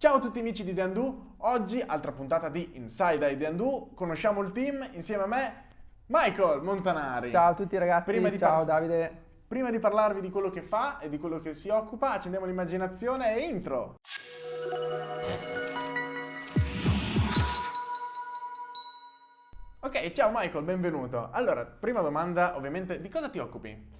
Ciao a tutti amici di Deandu, oggi altra puntata di Inside Deandu, conosciamo il team insieme a me Michael Montanari. Ciao a tutti ragazzi, Prima di ciao Davide. Prima di parlarvi di quello che fa e di quello che si occupa, accendiamo l'immaginazione e intro. Ok, ciao Michael, benvenuto. Allora, prima domanda, ovviamente, di cosa ti occupi?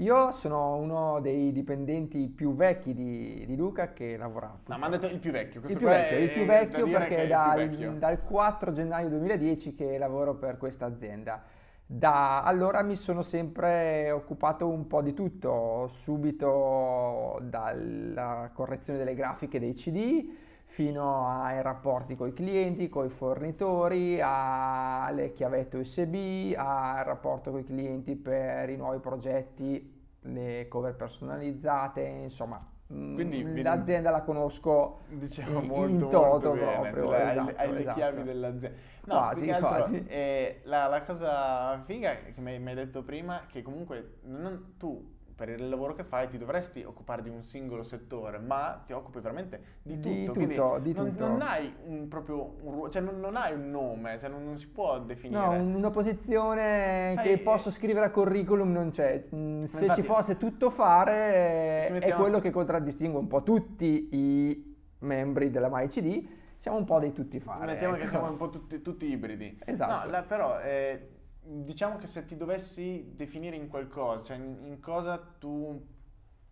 Io sono uno dei dipendenti più vecchi di, di Luca che lavora. No, mi hanno detto il più vecchio. il Questo più qua vecchio, è- il più da vecchio che perché il dal, più vecchio. dal 4 gennaio 2010 che lavoro per questa azienda. Da allora mi sono sempre occupato un po' di tutto, subito dalla correzione delle grafiche dei CD fino ai rapporti con i clienti, con i fornitori, alle chiavette USB, al rapporto con i clienti per i nuovi progetti, le cover personalizzate, insomma, mm, Quindi l'azienda la conosco Diciamo molto, in molto toto bene, proprio, tu hai, esatto, hai le esatto. chiavi dell'azienda. No, Quasi, altro, quasi. eh, la, la cosa figa che mi, mi hai detto prima, che comunque non- tu per il lavoro che fai ti dovresti occupare di un singolo settore, ma ti occupi veramente di tutto. Di quindi tutto, di non, tutto. non hai un proprio un ruolo, cioè non, non hai un nome, cioè non, non si può definire. No, un- una posizione Fai- che posso scrivere a curriculum non c'è. Mm, Se infatti- ci fosse tutto fare, eh, è quello che contraddistingue un po' tutti i membri della MyCD. Siamo un po' dei tutti fare. Mettiamo che ecco. siamo un po' tutti, tutti ibridi. Esatto. No, la- però eh, diciamo che se ti dovessi definire in qualcosa, cioè in, in cosa tu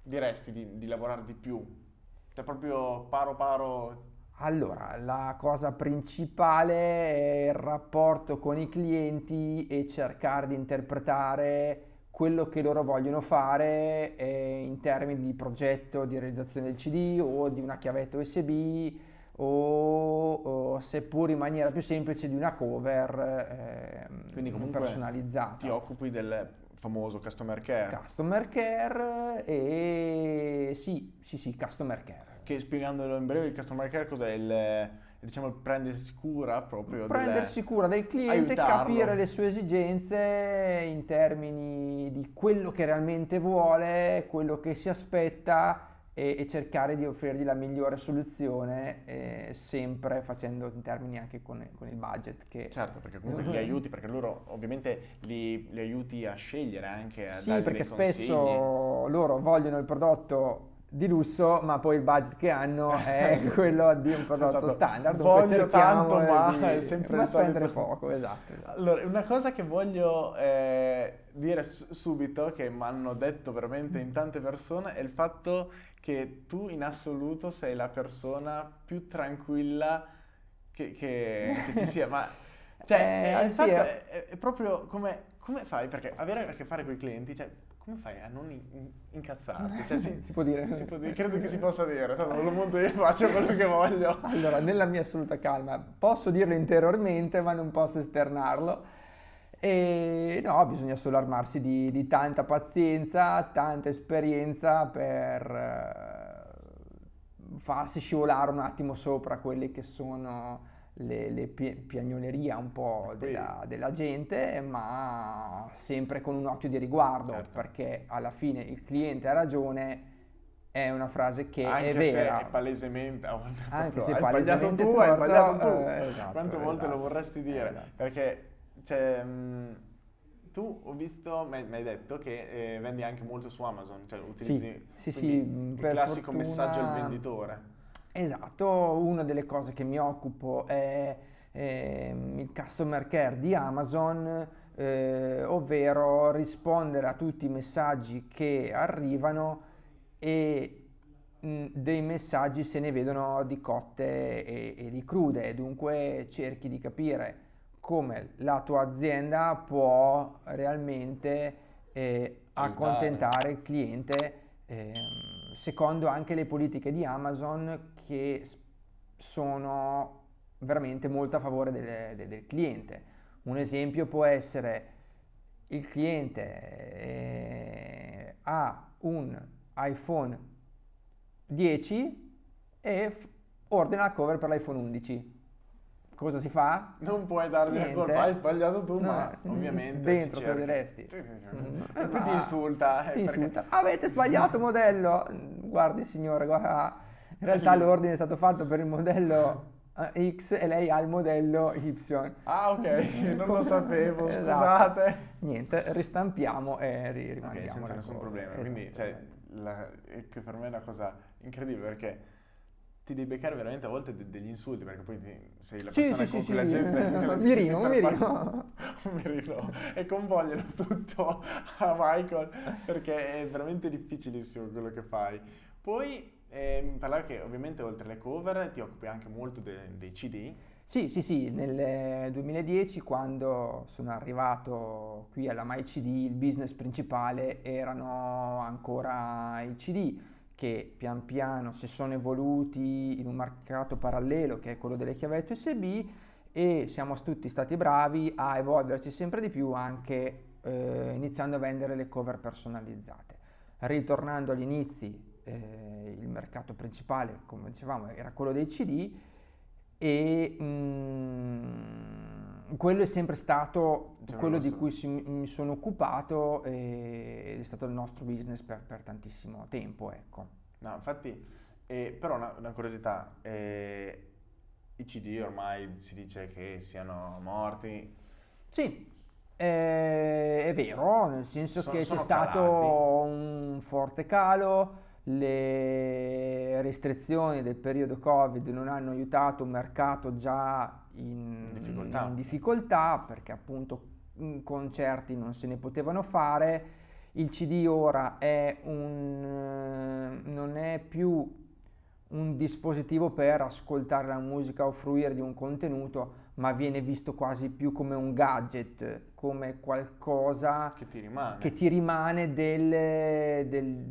diresti di, di lavorare di più? Cioè proprio paro paro... Allora, la cosa principale è il rapporto con i clienti e cercare di interpretare quello che loro vogliono fare eh, in termini di progetto, di realizzazione del CD o di una chiavetta USB o, o seppur in maniera più semplice di una cover ehm, Quindi comunque personalizzata. ti occupi del famoso customer care, Customer care e sì, sì, sì, customer care. che spiegandolo in breve il customer care cos'è? Il, diciamo prendersi cura proprio prendersi cura del cliente, aiutarlo. capire le sue esigenze in termini di quello che realmente vuole, quello che si aspetta e, e cercare di offrirgli la migliore soluzione, eh, sempre facendo in termini anche con, con il budget. Che, Certo, perché comunque li aiuti, perché loro ovviamente li, li aiuti a scegliere anche, a Sì, perché dei consigli. spesso loro vogliono il prodotto di lusso, ma poi il budget che hanno è quello di un prodotto Esatto. standard. Voglio tanto, ma di- è sempre ma il solito. spendere poco, esatto. esatto. Allora, una cosa che voglio eh, dire subito, che mi hanno detto veramente in tante persone, è il fatto che tu in assoluto sei la persona più tranquilla che, che- che ci sia. Ma cioè, Eh, fatto eh. è, è proprio come, come fai? Perché avere a che fare con i clienti, cioè, come fai a non in- incazzarti? Cioè, sì, Si può dire? si può dire, credo che si possa dire, tanto non lo monto io, faccio quello che voglio. Allora, nella mia assoluta calma, posso dirlo interiormente, ma non posso esternarlo. E no, bisogna solo armarsi di, di tanta pazienza, tanta esperienza per eh, farsi scivolare un attimo sopra quelle che sono le, le pi- piagnolerie un po' della, della gente, ma sempre con un occhio di riguardo, Certo. perché alla fine il cliente ha ragione. È una frase che Anche è vera. se è palesemente, a volte Anche se hai sbagliato palesemente tu, hai torto, sbagliato tu. eh, esatto, Quante volte lo esatto. vorresti dire? Esatto. Perché, cioè, mh, tu ho visto, mi hai detto che eh, vendi anche molto su Amazon, cioè utilizzi sì, sì, mh, il classico fortuna- messaggio al venditore. Esatto, una delle cose che mi occupo è ehm, il customer care di Amazon, eh, ovvero rispondere a tutti i messaggi che arrivano e mh, dei messaggi se ne vedono di cotte e, e di crude, dunque cerchi di capire come la tua azienda può realmente eh, accontentare il cliente ehm, secondo anche le politiche di Amazon che sono veramente molto a favore del, del- del cliente. Un esempio può essere il cliente eh, ha un iPhone 10 e ordina la cover per l'iPhone 11. Cosa si fa? Non puoi dargli la Niente. colpa, hai sbagliato tu, No, ma ovviamente dentro te diresti. Mm, E poi ti ma- insulta. eh, Ti perché- insulta. Avete sbagliato modello. Guardi signore, guarda, In realtà l'ordine è stato fatto per il modello eh, X e lei ha il modello Y. Ah, ok, non lo sapevo, esatto. scusate. Niente, ristampiamo e ri- rimandiamo. Ok, senza nessun problema. Quindi, cioè, la, che per me è una cosa incredibile perché ti devi beccare veramente a volte de- degli insulti perché poi ti, sei la persona sì, con sì, cui la sì. gente un mirino, un mirino. un mirino e convogliano tutto a Michael perché è veramente difficilissimo quello che fai. Poi eh, parlavi che ovviamente oltre alle cover ti occupi anche molto de- dei CD. Sì, sì, sì, nel 2010 quando sono arrivato qui alla MyCD il business principale erano ancora i CD che pian piano si sono evoluti in un mercato parallelo che è quello delle chiavette USB e siamo tutti stati bravi a evolverci sempre di più anche eh, iniziando a vendere le cover personalizzate. Ritornando agli inizi, eh, il mercato principale, come dicevamo, era quello dei CD e mm, quello è sempre stato Cioè, quello di cui si- mi sono occupato ed è stato il nostro business per, per tantissimo tempo, ecco. No, infatti, eh, però una, una curiosità, eh, i CD ormai si dice che siano morti, Sì, eh, è vero, nel senso Sono- che c'è sono stato calati. un forte calo, le restrizioni del periodo Covid non hanno aiutato un mercato già in, difficoltà. in difficoltà, perché appunto mm, concerti non se ne potevano fare. Il CD ora è un, eh, non è più un dispositivo per ascoltare la musica o fruire di un contenuto, ma viene visto quasi più come un gadget, come qualcosa che ti rimane. che ti rimane del, del-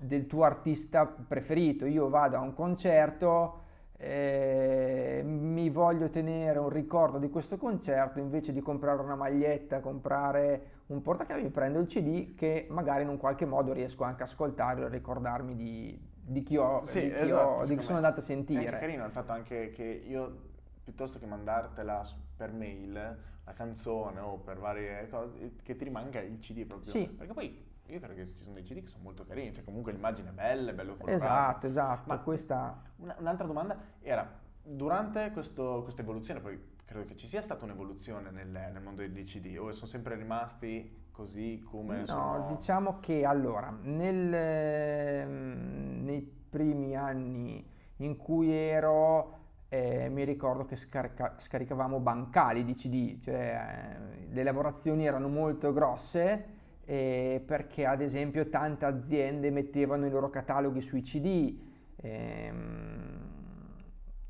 del tuo artista preferito. Io vado a un concerto, eh, mi voglio tenere un ricordo di questo concerto, invece di comprare una maglietta, comprare un portachiavi, mi prendo il CD che magari in un qualche modo riesco anche a ascoltare o ricordarmi di, di chi, ho, Sì, di chi, esatto, ho- di chi sono andato a È sentire. carino il fatto anche che io, piuttosto che mandartela per mail, la canzone o per varie cose, che ti rimanga il CD proprio. Sì. Perché poi io credo che ci sono dei CD che sono molto carini, cioè comunque l'immagine è bella, è bello colorato. Esatto, esatto. Ma- Questa... Una- un'altra domanda era, durante questo- questa evoluzione, poi credo che ci sia stata un'evoluzione nel, nel mondo dei CD, o sono sempre rimasti così come No, sono... diciamo che allora, nel, ehm, nei primi anni in cui ero, eh, mi ricordo che scarica- scaricavamo bancali di CD, cioè eh, le lavorazioni erano molto grosse eh, perché ad esempio tante aziende mettevano i loro cataloghi sui CD ehm,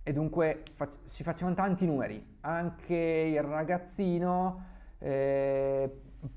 e dunque fac- si facevano tanti numeri. Anche il ragazzino eh,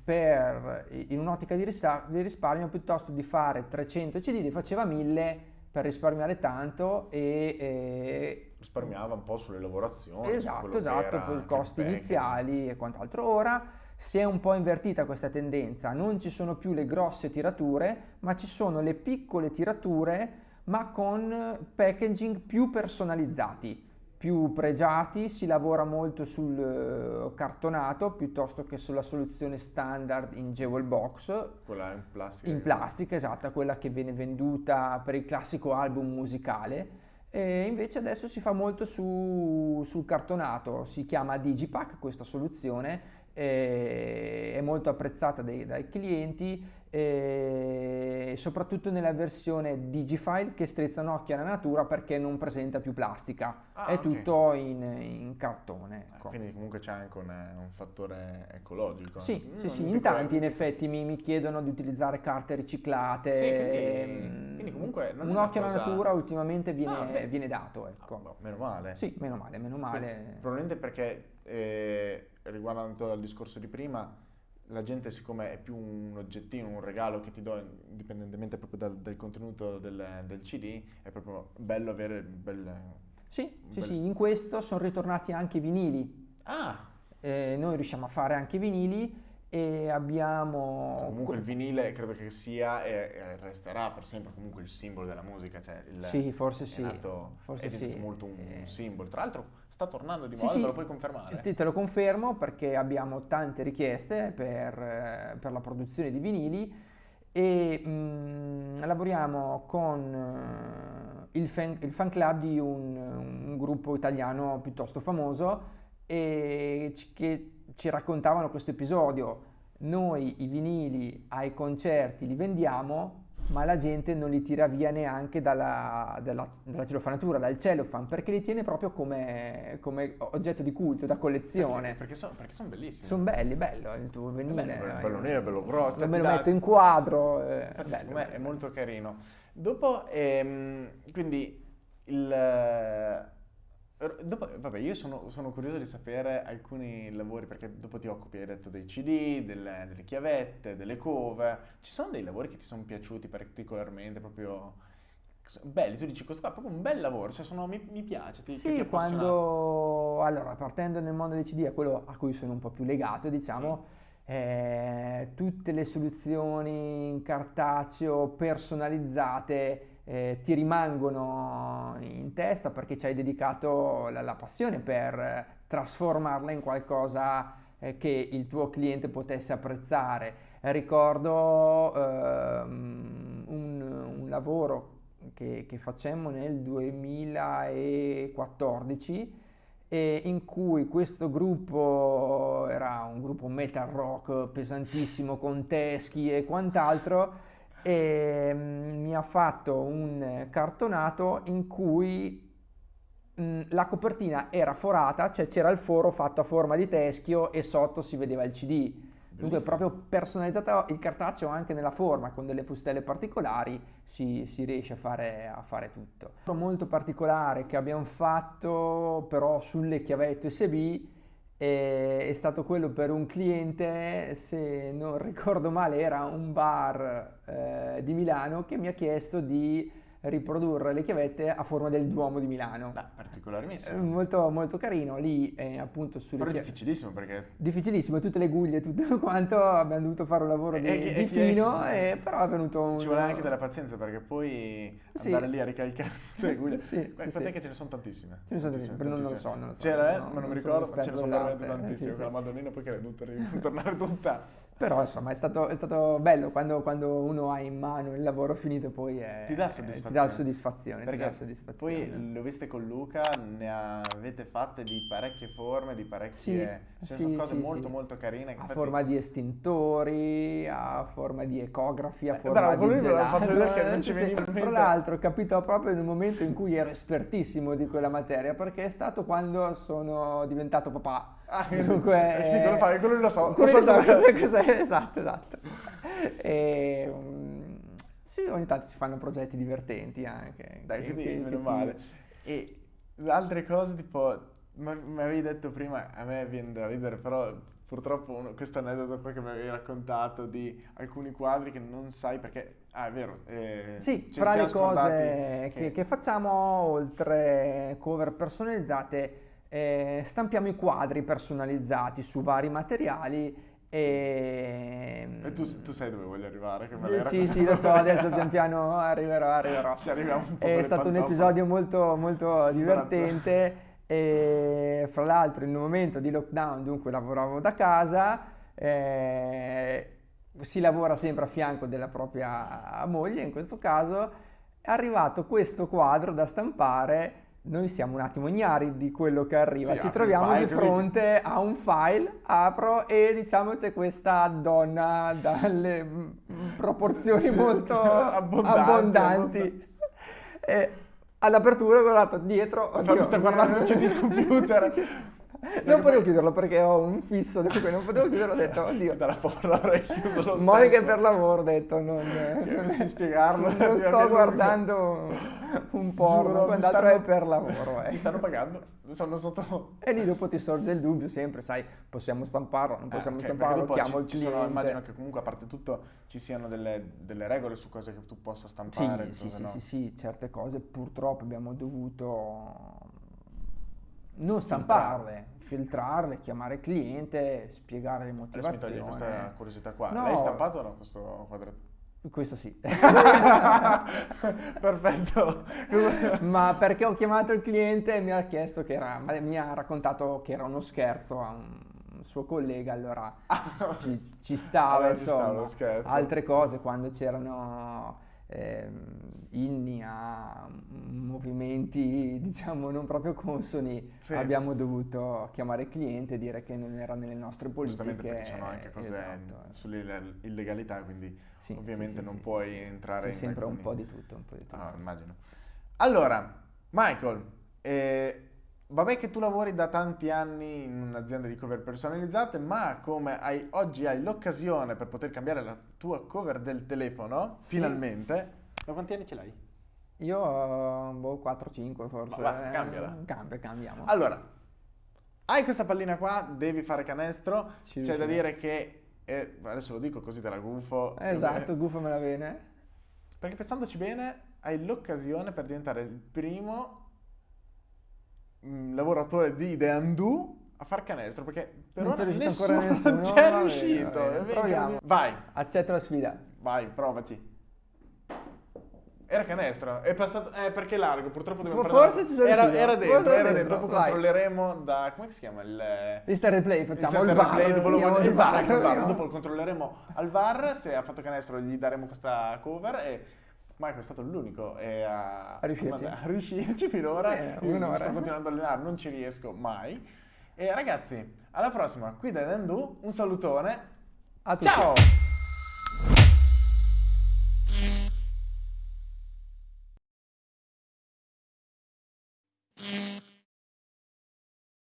per, in un'ottica di, risa- di risparmio piuttosto di fare 300 CD li faceva 1000 per risparmiare tanto e, e risparmiava un po' sulle lavorazioni. Esatto, esatto, poi i costi iniziali e quant'altro. Ora si è un po' invertita questa tendenza, non ci sono più le grosse tirature, ma ci sono le piccole tirature, ma con packaging più personalizzati, più pregiati, si lavora molto sul eh, cartonato piuttosto che sulla soluzione standard in Jewel Box, Quella in plastica. in plastica, esatto, quella che viene venduta per il classico album musicale. E invece adesso si fa molto su- sul cartonato, si chiama Digipack questa soluzione, e è molto apprezzata dai, dai clienti e soprattutto nella versione Digifile che strizza un occhio alla natura perché non presenta più plastica, Ah, è ok. tutto in, in cartone. Eh, ecco. Quindi comunque c'è anche un, un fattore ecologico. Sì, Mm, sì, sì, in tanti in effetti mi, mi chiedono di utilizzare carte riciclate. Sì, quindi- ehm, quindi comunque un occhio alla cosa- natura ultimamente viene, Ah, viene dato, Ah, ecco. boh, meno male. Sì, meno male, meno male. Probabilmente perché, eh, riguardando al discorso di prima, la gente siccome è più un oggettino, un regalo che ti do indipendentemente proprio dal, dal contenuto del, del CD, è proprio bello avere il bel... Sì, sì, bel- sì, in questo sono ritornati anche i vinili. Ah! Eh, noi riusciamo a fare anche i vinili e abbiamo... Comunque il vinile credo che sia e, e resterà per sempre comunque il simbolo della musica, cioè il, Sì, forse è sì, nato- forse è diventato sì. molto un, un Eh. simbolo. Tra l'altro sta tornando di moda, sì. me lo puoi confermare? Te, te lo confermo perché abbiamo tante richieste per, eh, per la produzione di vinili e mh, lavoriamo con uh, il, fan, il, fan, club di un, un, gruppo italiano piuttosto famoso e c- che ci raccontavano questo episodio. Noi i vinili ai concerti li vendiamo, ma la gente non li tira via neanche dalla, dalla, dalla celofanatura, dal cellophane, perché li tiene proprio come, come oggetto di culto, da collezione. Perché, perché sono son bellissimi. Sono belli, bello il tuo venile. Bello, bello nero, bello grosso. Me lo metto in quadro. Eh, Infatti, bello, bello. è molto carino. Dopo, ehm, quindi, il Dopo, vabbè, io sono, sono, curioso di sapere alcuni lavori, perché dopo ti occupi, hai detto, dei CD, delle, delle chiavette, delle cover. Ci sono dei lavori che ti sono piaciuti particolarmente, proprio belli? Tu dici, questo qua è proprio un bel lavoro, cioè sono, mi, mi, piace, ti, sì, ti quando... Allora, partendo nel mondo dei CD, è quello a cui sono un po' più legato, diciamo... Sì. Eh, tutte le soluzioni in cartaceo personalizzate eh, ti rimangono in testa perché ci hai dedicato la, la passione per trasformarla in qualcosa eh, che il tuo cliente potesse apprezzare. ricordo ehm, un, un, lavoro che, che facemmo nel 2014 in cui questo gruppo era un gruppo metal rock pesantissimo con teschi e quant'altro e mm, mi ha fatto un cartonato in cui mh, mm, la copertina era forata, cioè c'era il foro fatto a forma di teschio e sotto si vedeva il CD. Dunque proprio personalizzato il cartaceo anche nella forma, con delle fustelle particolari si, si riesce a fare, a fare tutto. Molto particolare che abbiamo fatto però sulle chiavette USB è stato quello per un cliente, se non ricordo male, era un bar eh, di Milano che mi ha chiesto di riprodurre le chiavette a forma del Duomo di Milano. Beh, particolarissimo. Eh, molto, molto carino, lì eh, appunto sulle Però è difficilissimo perché... Difficilissimo, tutte le guglie, tutto quanto, abbiamo dovuto fare un lavoro di, e, di fino, e, però è venuto un... Ci vuole anche della pazienza perché poi sì. andare lì a ricalcare tutte le guglie... sì, Quant'è sì. che ce ne sono tantissime? Ce ne sono tantissime. Non, lo so, non lo so. C'era, no, ma non mi ricordo, ce ne sono veramente tantissime, sì, con la Madonnina poi che l'hai dovuta ritornare tutta. Però insomma è stato, è stato bello quando, quando, uno ha in mano il lavoro finito poi è, ti dà soddisfazione. Ti dà soddisfazione, Perché dà soddisfazione. poi lo viste con Luca, ne avete fatte di parecchie forme, di parecchie... Sì, cioè, sì, sono cose sì, molto molto carine. A infatti... forma di estintori, a forma di ecografi, a forma Bravo, di gelato. fatto vedere che non ci veniva. Tra l'altro capito proprio nel momento in cui ero espertissimo di quella materia perché è stato quando sono diventato papà Ah, Dunque, eh, quello, fa, quello lo so. Quello lo so cos'è, cos'è, esatto, esatto. E, um, sì, ogni tanto si fanno progetti divertenti anche. Dai, che, quindi che, meno che male. Ti... E altre cose tipo, mi avevi detto prima, a me viene da ridere, però purtroppo uno, questo aneddoto qua che mi avevi raccontato di alcuni quadri che non sai perché... Ah, è vero. Eh, sì, fra le cose che... che, che facciamo, oltre cover personalizzate, eh, stampiamo i quadri personalizzati su vari materiali e, e tu, tu, sai dove voglio arrivare? Che me sì, sì, lo so, adesso pian piano arriverò, arriverò. Ci arriviamo un po' È stato un episodio molto, molto divertente e fra l'altro in un momento di lockdown, dunque lavoravo da casa, eh, si lavora sempre a fianco della propria moglie in questo caso, è arrivato questo quadro da stampare noi siamo un attimo ignari di quello che arriva, sì, ci troviamo di fronte a un file, apro e diciamo c'è questa donna dalle proporzioni molto abbondanti. abbondanti. E all'apertura ho guardato dietro. Oddio, mi sta guardando anche il computer. non potevo chiuderlo perché ho un fisso, non potevo chiuderlo, ho detto, oddio. Dalla porta l'avrei chiuso lo Monica per lavoro, ho detto, non, non si spiegarlo. Non sto guardando un porno, quell'altro è per lavoro. Eh. Mi stanno pagando, sono sotto... E lì dopo ti sorge il dubbio sempre, sai, possiamo stamparlo, non possiamo eh, okay, stamparlo, chiamo il cliente. Sono, immagino che comunque a parte tutto ci siano delle, delle regole su cose che tu possa stampare. Sì, sì, no. sì, sì, certe cose purtroppo abbiamo dovuto non stamparle, filtrarle, chiamare il cliente, spiegare le motivazioni. Adesso mi togli questa curiosità qua. No, L'hai stampato o no questo quadretto? Questo sì. Perfetto. Ma perché ho chiamato il cliente e mi ha chiesto che era, mi ha raccontato che era uno scherzo a un suo collega, allora ci, ci stava, ci insomma. stava lo scherzo. Altre cose, quando c'erano inni a movimenti, diciamo, non proprio consoni, Sì. abbiamo dovuto chiamare il cliente e dire che non era nelle nostre politiche. Giustamente perché sono anche cose Esatto. sull'illegalità, quindi Sì, ovviamente sì, non puoi entrare in sempre un alcuni- po' di tutto, un po' di tutto. Ah, immagino. Allora, Michael, eh, vabbè che tu lavori da tanti anni in un'azienda di cover personalizzate, ma come hai, oggi hai l'occasione per poter cambiare la tua cover del telefono, Sì. finalmente, da quanti anni ce l'hai? Io, eh, boh, 4-5 forse. Ma basta, eh, cambiala. Cambia, cambiamo. Allora, hai questa pallina qua, devi fare canestro, Ci c'è da dire che, eh, adesso lo dico così te la gufo, Esatto, guffamela bene. perché pensandoci bene hai l'occasione per diventare il primo lavoratore di The Undo a far canestro, perché per Non ora c'è riuscito nessuno, nessuno, c'è va bene, riuscito. va bene, proviamo. incredibile. Vai, Accetto la sfida. vai, provaci. Era canestro, è passato, eh, perché è largo, purtroppo dobbiamo forse ci sono era, riuscito, era forse dentro, era era dentro, dentro, dopo vai. controlleremo da, come si chiama il... Vista il replay, facciamo il il, VAR. replay, dopo, lo il il VAR, VAR, VAR, dopo lo controlleremo al VAR, se ha fatto canestro gli daremo questa cover e Michael è stato l'unico e a, riuscirci. a riuscirci finora. Eh, Io sto continuando a allenare, non ci riesco mai. E ragazzi, alla prossima, qui da Nendu, un salutone. A tutti. Ciao!